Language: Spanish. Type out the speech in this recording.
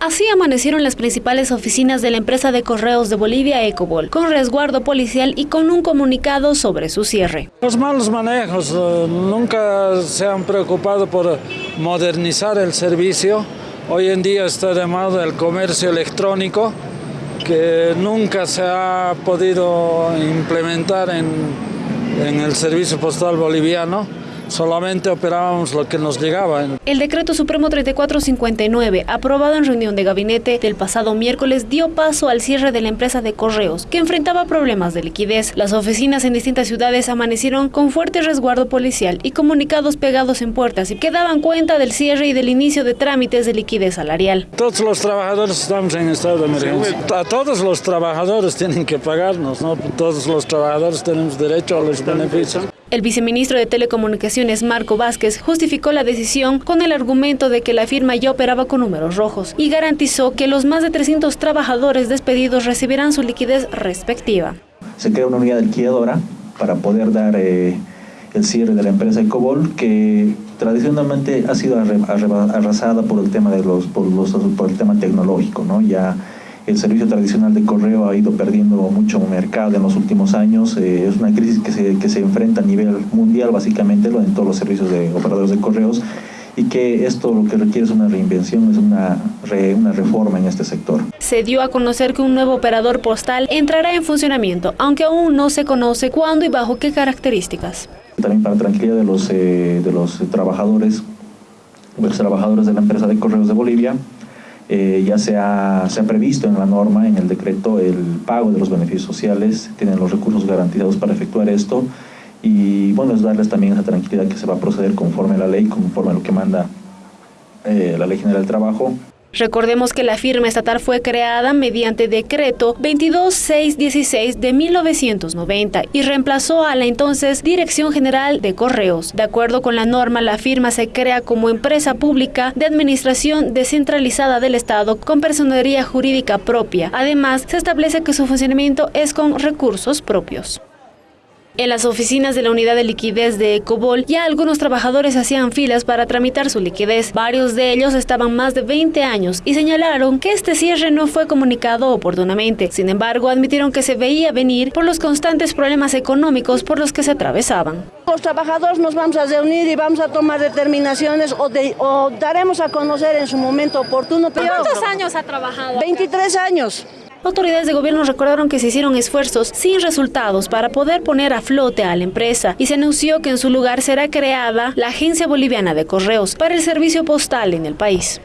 Así amanecieron las principales oficinas de la empresa de correos de Bolivia, Ecobol, con resguardo policial y con un comunicado sobre su cierre. Los malos manejos eh, nunca se han preocupado por modernizar el servicio. Hoy en día está de moda el comercio electrónico, que nunca se ha podido implementar en, en el servicio postal boliviano solamente operábamos lo que nos llegaba. El decreto supremo 3459, aprobado en reunión de gabinete del pasado miércoles, dio paso al cierre de la empresa de correos, que enfrentaba problemas de liquidez. Las oficinas en distintas ciudades amanecieron con fuerte resguardo policial y comunicados pegados en puertas y que daban cuenta del cierre y del inicio de trámites de liquidez salarial. Todos los trabajadores estamos en estado de emergencia. A todos los trabajadores tienen que pagarnos, ¿no? Todos los trabajadores tenemos derecho a los beneficios. El viceministro de Telecomunicaciones, Marco Vázquez, justificó la decisión con el argumento de que la firma ya operaba con números rojos y garantizó que los más de 300 trabajadores despedidos recibirán su liquidez respectiva. Se crea una unidad liquidadora para poder dar eh, el cierre de la empresa Ecobol, que tradicionalmente ha sido arrasada por el tema, de los, por, los, por el tema tecnológico, ¿no? Ya el servicio tradicional de correo ha ido perdiendo mucho mercado en los últimos años. Eh, es una crisis que se, que se enfrenta a nivel mundial, básicamente, en todos los servicios de operadores de correos y que esto lo que requiere es una reinvención, es una, una reforma en este sector. Se dio a conocer que un nuevo operador postal entrará en funcionamiento, aunque aún no se conoce cuándo y bajo qué características. También para tranquilidad de los, eh, de los trabajadores, los trabajadores de la empresa de correos de Bolivia, eh, ya se ha, se ha, previsto en la norma, en el decreto, el pago de los beneficios sociales, tienen los recursos garantizados para efectuar esto y bueno, es darles también esa tranquilidad que se va a proceder conforme a la ley, conforme a lo que manda eh, la Ley General del Trabajo. Recordemos que la firma estatal fue creada mediante decreto 22616 de 1990 y reemplazó a la entonces Dirección General de Correos. De acuerdo con la norma, la firma se crea como empresa pública de administración descentralizada del Estado con personería jurídica propia. Además, se establece que su funcionamiento es con recursos propios. En las oficinas de la unidad de liquidez de Ecobol ya algunos trabajadores hacían filas para tramitar su liquidez. Varios de ellos estaban más de 20 años y señalaron que este cierre no fue comunicado oportunamente. Sin embargo, admitieron que se veía venir por los constantes problemas económicos por los que se atravesaban. Los trabajadores nos vamos a reunir y vamos a tomar determinaciones o, o daremos a conocer en su momento oportuno. ¿Cuántos años ha trabajado? 23 años. Autoridades de gobierno recordaron que se hicieron esfuerzos sin resultados para poder poner a flote a la empresa y se anunció que en su lugar será creada la Agencia Boliviana de Correos para el servicio postal en el país.